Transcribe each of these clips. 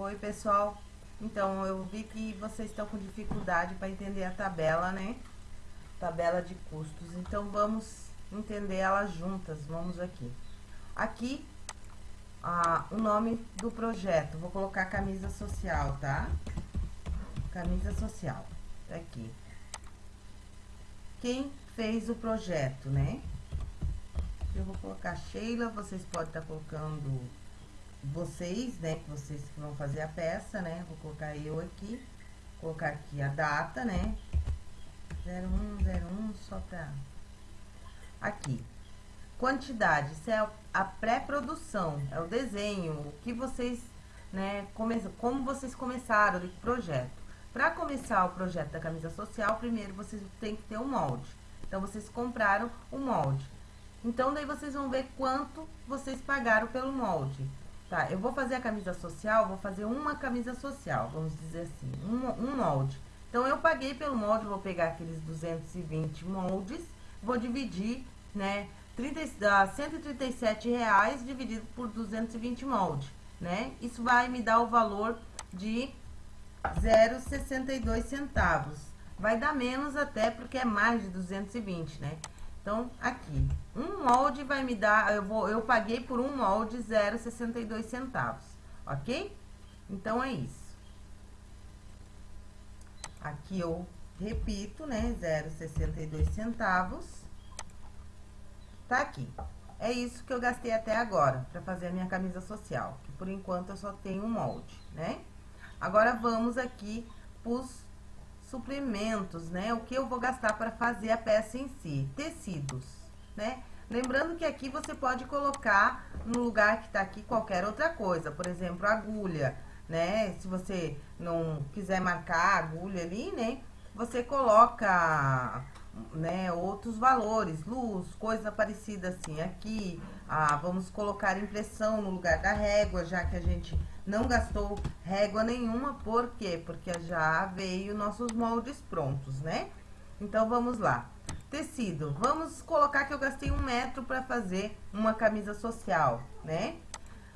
Oi, pessoal. Então, eu vi que vocês estão com dificuldade para entender a tabela, né? Tabela de custos. Então, vamos entender ela juntas. Vamos aqui. Aqui, ah, o nome do projeto. Vou colocar camisa social, tá? Camisa social. Aqui. Quem fez o projeto, né? Eu vou colocar Sheila, vocês podem estar tá colocando vocês, né? Que vocês que vão fazer a peça, né? Vou colocar eu aqui, colocar aqui a data, né? 0101, só pra... Aqui. Quantidade, isso é a pré-produção, é o desenho, o que vocês, né, come, como vocês começaram o projeto. Para começar o projeto da camisa social, primeiro vocês têm que ter um molde. Então, vocês compraram o molde. Então, daí vocês vão ver quanto vocês pagaram pelo molde. Tá, eu vou fazer a camisa social, vou fazer uma camisa social, vamos dizer assim, um, um molde. Então, eu paguei pelo molde, vou pegar aqueles 220 moldes, vou dividir, né, 30, uh, 137 reais dividido por 220 moldes, né? Isso vai me dar o valor de 0,62 centavos. Vai dar menos até porque é mais de 220, né? Então, aqui, um molde vai me dar, eu, vou, eu paguei por um molde 0,62 centavos, ok? Então, é isso. Aqui eu repito, né, 0,62 centavos. Tá aqui. É isso que eu gastei até agora, para fazer a minha camisa social, que por enquanto eu só tenho um molde, né? Agora, vamos aqui pros suprimentos, né? O que eu vou gastar para fazer a peça em si. Tecidos, né? Lembrando que aqui você pode colocar no lugar que tá aqui qualquer outra coisa. Por exemplo, agulha, né? Se você não quiser marcar agulha ali, né? Você coloca, né, outros valores, luz, coisa parecida assim. Aqui, ah, vamos colocar impressão no lugar da régua, já que a gente não gastou régua nenhuma, por quê? Porque já veio nossos moldes prontos, né? Então, vamos lá. Tecido, vamos colocar que eu gastei um metro para fazer uma camisa social, né?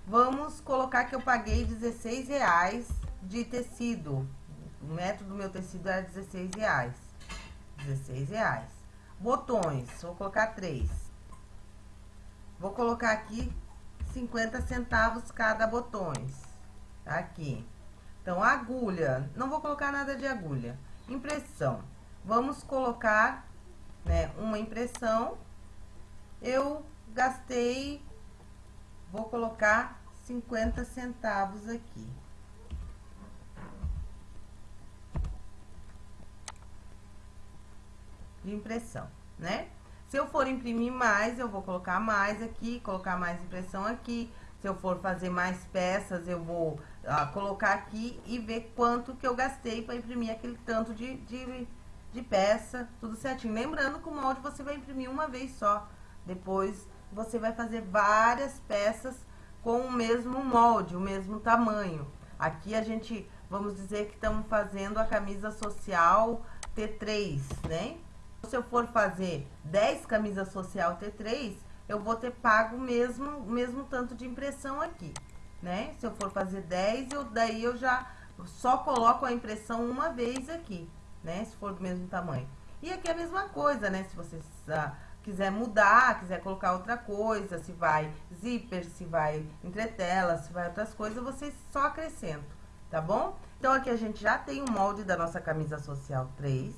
Vamos colocar que eu paguei 16 reais de tecido. O metro do meu tecido era 16 reais. 16 reais. Botões, vou colocar três. Vou colocar aqui 50 centavos cada botões. Tá aqui. Então, agulha, não vou colocar nada de agulha. Impressão. Vamos colocar, né, uma impressão. Eu gastei, vou colocar 50 centavos aqui. De impressão, né? Se eu for imprimir mais, eu vou colocar mais aqui, colocar mais impressão aqui. Se eu for fazer mais peças, eu vou ah, colocar aqui e ver quanto que eu gastei para imprimir aquele tanto de, de, de peça, tudo certinho. Lembrando que o molde você vai imprimir uma vez só. Depois você vai fazer várias peças com o mesmo molde, o mesmo tamanho. Aqui a gente, vamos dizer que estamos fazendo a camisa social T3, né? Se eu for fazer 10 camisas social T3, eu vou ter pago mesmo, mesmo tanto de impressão aqui, né? Se eu for fazer 10, eu, daí eu já só coloco a impressão uma vez aqui, né? Se for do mesmo tamanho. E aqui é a mesma coisa, né? Se você ah, quiser mudar, quiser colocar outra coisa, se vai zíper, se vai entretela, se vai outras coisas, você só acrescenta, tá bom? Então, aqui a gente já tem o molde da nossa camisa social 3.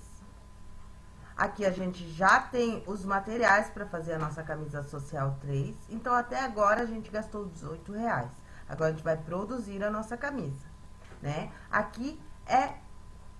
Aqui a gente já tem os materiais para fazer a nossa camisa social 3. Então, até agora a gente gastou 18 reais. Agora a gente vai produzir a nossa camisa, né? Aqui é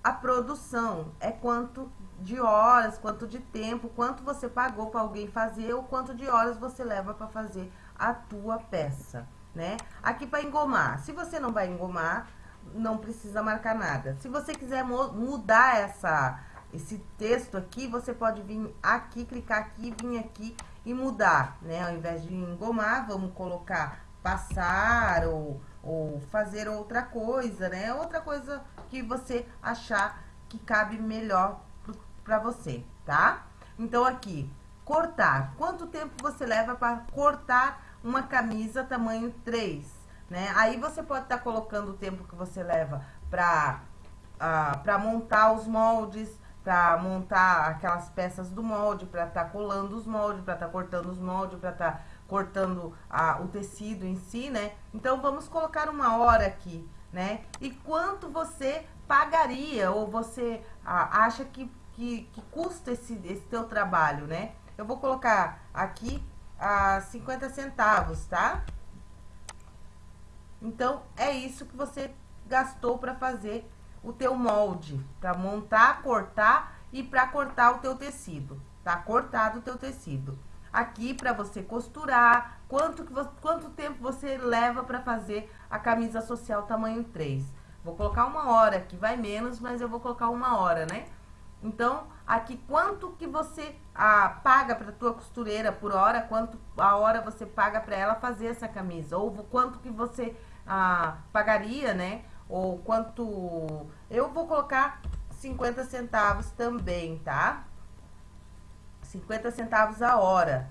a produção, é quanto de horas, quanto de tempo, quanto você pagou para alguém fazer ou quanto de horas você leva para fazer a tua peça, né? Aqui para engomar. Se você não vai engomar, não precisa marcar nada. Se você quiser mudar essa esse texto aqui, você pode vir aqui, clicar aqui, vir aqui e mudar, né? Ao invés de engomar, vamos colocar passar ou, ou fazer outra coisa, né? Outra coisa que você achar que cabe melhor para você, tá? Então, aqui, cortar. Quanto tempo você leva para cortar uma camisa tamanho 3? né? Aí você pode estar tá colocando o tempo que você leva para uh, para montar os moldes, para montar aquelas peças do molde, para estar tá colando os moldes, para estar tá cortando os moldes, para estar tá cortando uh, o tecido em si, né? Então vamos colocar uma hora aqui, né? E quanto você pagaria ou você uh, acha que, que, que, custa esse, esse teu trabalho, né? Eu vou colocar aqui a uh, 50 centavos, tá? Então, é isso que você gastou para fazer o teu molde, para montar, cortar e para cortar o teu tecido, tá? Cortado o teu tecido. Aqui para você costurar, quanto, que quanto tempo você leva para fazer a camisa social tamanho 3. Vou colocar uma hora aqui, vai menos, mas eu vou colocar uma hora, né? Então, aqui quanto que você ah, paga para tua costureira por hora, quanto a hora você paga para ela fazer essa camisa, ou quanto que você ah, pagaria, né? ou quanto... Eu vou colocar 50 centavos também, tá? 50 centavos a hora.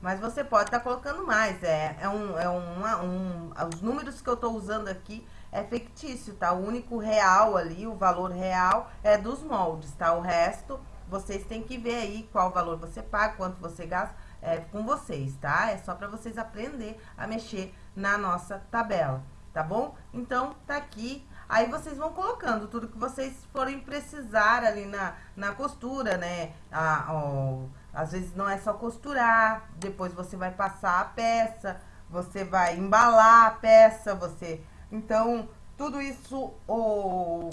Mas você pode estar tá colocando mais, é, é, um, é uma, um... Os números que eu estou usando aqui é fictício, tá? O único real ali, o valor real é dos moldes, tá? O resto, vocês têm que ver aí qual valor você paga, quanto você gasta, é com vocês, tá? É só para vocês aprender a mexer na nossa tabela tá bom? Então, tá aqui. Aí vocês vão colocando tudo que vocês forem precisar ali na, na costura, né? Ah, ó, às vezes não é só costurar, depois você vai passar a peça, você vai embalar a peça, você... Então, tudo isso, ou,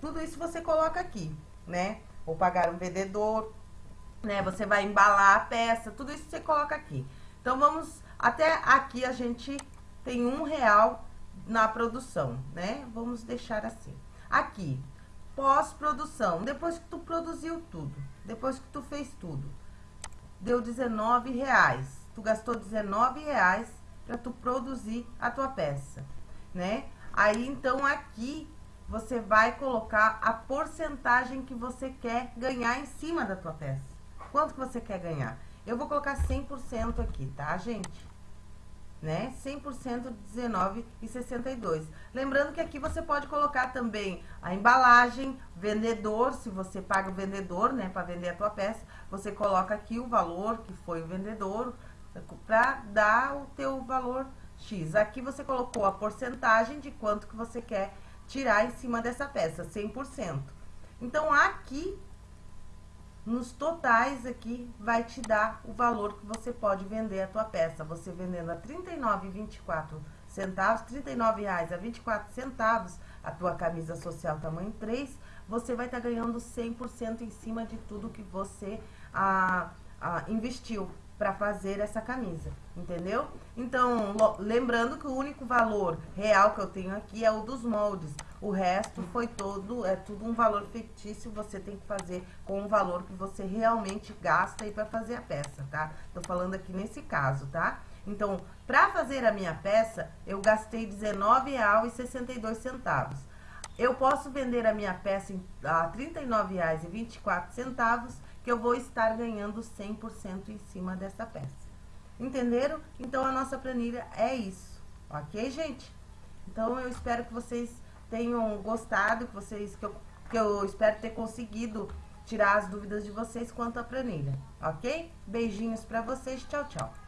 tudo isso você coloca aqui, né? Ou pagar um vendedor, né? Você vai embalar a peça, tudo isso você coloca aqui. Então, vamos... Até aqui a gente tem um real na produção, né? Vamos deixar assim. Aqui, pós-produção, depois que tu produziu tudo, depois que tu fez tudo, deu 19 reais. Tu gastou 19 reais para tu produzir a tua peça, né? Aí, então, aqui você vai colocar a porcentagem que você quer ganhar em cima da tua peça. Quanto que você quer ganhar? Eu vou colocar 100% aqui, tá, gente? Né? 100% de 19,62. Lembrando que aqui você pode colocar também a embalagem, vendedor, se você paga o vendedor, né, para vender a tua peça, você coloca aqui o valor que foi o vendedor para dar o teu valor X. Aqui você colocou a porcentagem de quanto que você quer tirar em cima dessa peça, 100%. Então, aqui nos totais aqui vai te dar o valor que você pode vender a tua peça. Você vendendo a R$ 39,24 centavos, R$ 39,00 a 24 centavos a tua camisa social tamanho 3, você vai estar tá ganhando 100% em cima de tudo que você ah, ah, investiu para fazer essa camisa, entendeu? Então, lembrando que o único valor real que eu tenho aqui é o dos moldes. O resto foi todo, é tudo um valor fictício, você tem que fazer com o valor que você realmente gasta aí para fazer a peça, tá? Tô falando aqui nesse caso, tá? Então, para fazer a minha peça, eu gastei R$19,62. Eu posso vender a minha peça a R$ 39,24 que eu vou estar ganhando 100% em cima dessa peça. Entenderam? Então, a nossa planilha é isso. Ok, gente? Então, eu espero que vocês tenham gostado, que vocês que eu, que eu espero ter conseguido tirar as dúvidas de vocês quanto à planilha. Ok? Beijinhos para vocês. Tchau, tchau.